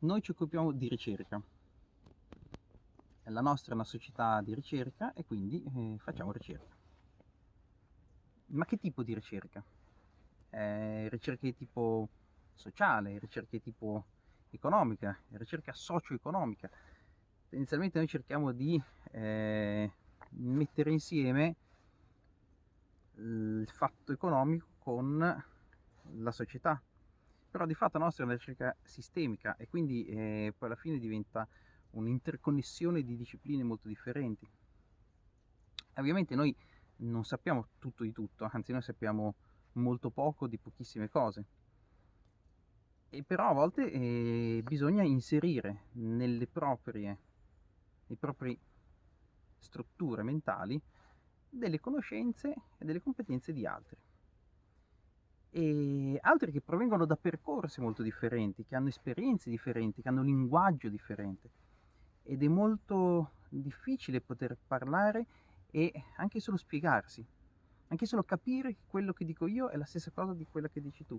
noi ci occupiamo di ricerca. La nostra è una società di ricerca e quindi eh, facciamo ricerca. Ma che tipo di ricerca? Eh, ricerca di tipo sociale, ricerca di tipo economica, ricerca socio-economica. Inizialmente noi cerchiamo di eh, mettere insieme il fatto economico con la società, però di fatto la nostra è una ricerca sistemica e quindi eh, poi alla fine diventa un'interconnessione di discipline molto differenti. Ovviamente noi non sappiamo tutto di tutto, anzi noi sappiamo molto poco di pochissime cose. E però a volte eh, bisogna inserire nelle proprie, nei propri strutture mentali delle conoscenze e delle competenze di altri. E altri che provengono da percorsi molto differenti, che hanno esperienze differenti, che hanno un linguaggio differente. Ed è molto difficile poter parlare e anche solo spiegarsi, anche solo capire che quello che dico io è la stessa cosa di quella che dici tu.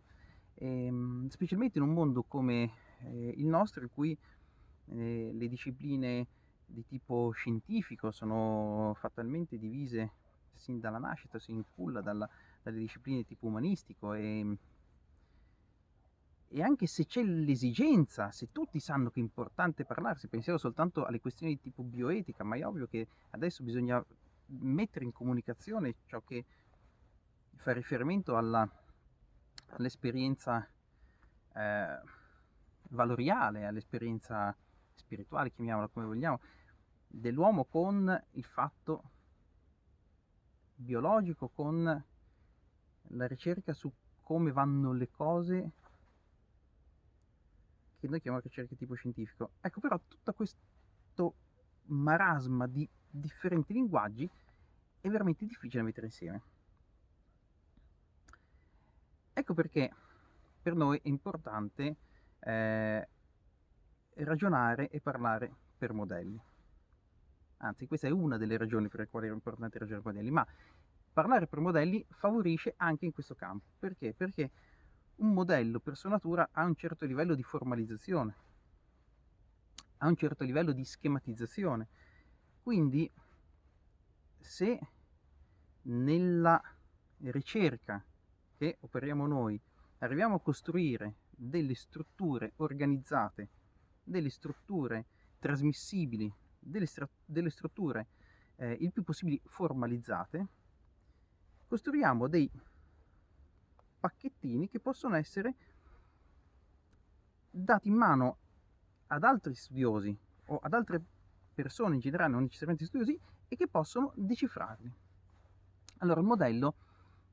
E, ehm, specialmente in un mondo come eh, il nostro, in cui eh, le discipline di tipo scientifico sono fatalmente divise sin dalla nascita, sin culla dalla, dalle discipline di tipo umanistico e, e anche se c'è l'esigenza, se tutti sanno che è importante parlarsi, pensiamo soltanto alle questioni di tipo bioetica, ma è ovvio che adesso bisogna mettere in comunicazione ciò che fa riferimento all'esperienza eh, valoriale, all'esperienza spirituale, chiamiamola come vogliamo, dell'uomo con il fatto biologico, con la ricerca su come vanno le cose che noi chiamiamo ricerca tipo scientifico. Ecco però tutto questo marasma di differenti linguaggi è veramente difficile da mettere insieme. Ecco perché per noi è importante eh, ragionare e parlare per modelli anzi questa è una delle ragioni per le quali è importante ragionare modelli, ma parlare per modelli favorisce anche in questo campo. Perché? Perché un modello per sua natura ha un certo livello di formalizzazione, ha un certo livello di schematizzazione. Quindi se nella ricerca che operiamo noi arriviamo a costruire delle strutture organizzate, delle strutture trasmissibili delle, delle strutture eh, il più possibile formalizzate, costruiamo dei pacchettini che possono essere dati in mano ad altri studiosi o ad altre persone in generale, non necessariamente studiosi, e che possono decifrarli. Allora, il modello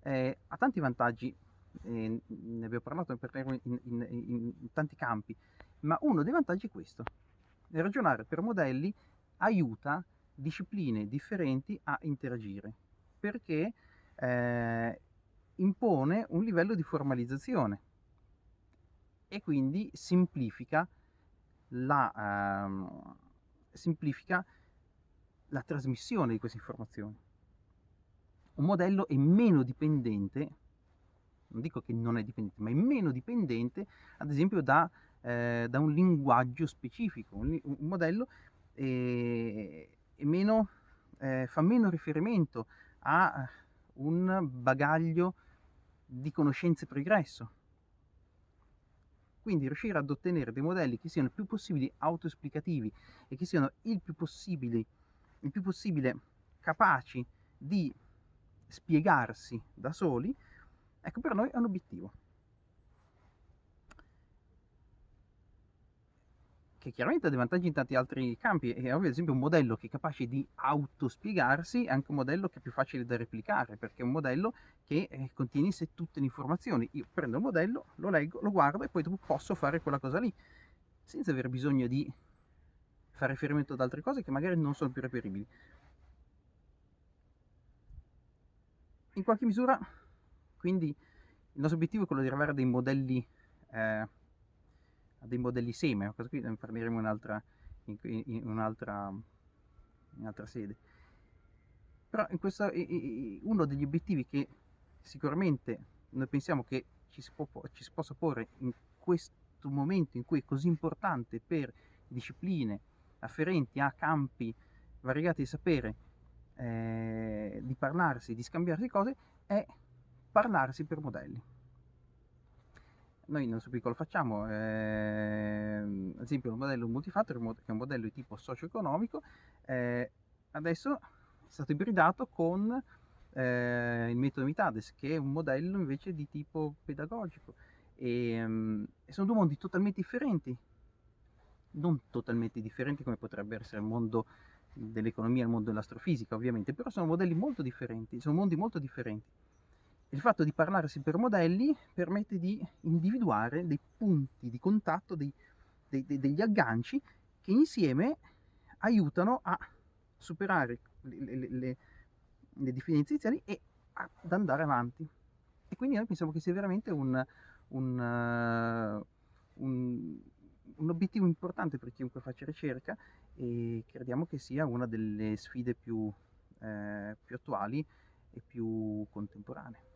eh, ha tanti vantaggi, eh, ne abbiamo parlato in, in, in, in, tanti campi, ma uno dei vantaggi è questo, ragionare per modelli aiuta discipline differenti a interagire perché eh, impone un livello di formalizzazione e quindi semplifica la, ehm, semplifica la trasmissione di queste informazioni. Un modello è meno dipendente, non dico che non è dipendente, ma è meno dipendente ad esempio da, eh, da un linguaggio specifico. Un, un modello e, e meno, eh, fa meno riferimento a un bagaglio di conoscenze pregresso. Quindi riuscire ad ottenere dei modelli che siano il più possibile autoesplicativi e che siano il più possibile, il più possibile capaci di spiegarsi da soli, ecco per noi è un obiettivo. Che chiaramente ha dei vantaggi in tanti altri campi, è ad esempio un modello che è capace di autospiegarsi è anche un modello che è più facile da replicare, perché è un modello che eh, contiene in sé tutte le informazioni. Io prendo il modello, lo leggo, lo guardo e poi posso fare quella cosa lì, senza aver bisogno di fare riferimento ad altre cose che magari non sono più reperibili. In qualche misura, quindi, il nostro obiettivo è quello di arrivare a dei modelli eh, dei modelli seme, cosa qui ne parleremo in un'altra in, in un'altra altra sede. Però in questo, uno degli obiettivi che sicuramente noi pensiamo che ci si, può, ci si possa porre in questo un momento in cui è così importante per discipline afferenti a campi variegati di sapere, eh, di parlarsi, di scambiarsi cose, è parlarsi per modelli. Noi nel nostro piccolo facciamo, eh, ad esempio, il modello multifactor, che è un modello di tipo socio-economico, eh, adesso è stato ibridato con eh, il metodo Mitades, che è un modello invece di tipo pedagogico. E, um, sono due mondi totalmente differenti, non totalmente differenti come potrebbe essere il mondo dell'economia e il mondo dell'astrofisica, ovviamente, però sono modelli molto differenti, sono mondi molto differenti. Il fatto di parlarsi per modelli permette di individuare dei punti di contatto, dei, dei, degli agganci che insieme aiutano a superare le, le, le, le differenze iniziali e ad andare avanti. E quindi noi pensiamo che sia veramente un, un, uh, un, un, obiettivo importante per chiunque faccia ricerca e crediamo che sia una delle sfide più, eh, più attuali e più contemporanee.